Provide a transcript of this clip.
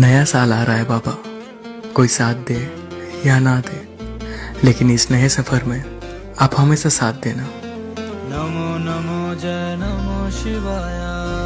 नया साल आ रहा है बाबा। कोई साथ दे या ना दे, लेकिन इस नए सफ़र में आप हमेशा साथ देना। नमो नमो जय नमो शिवाया।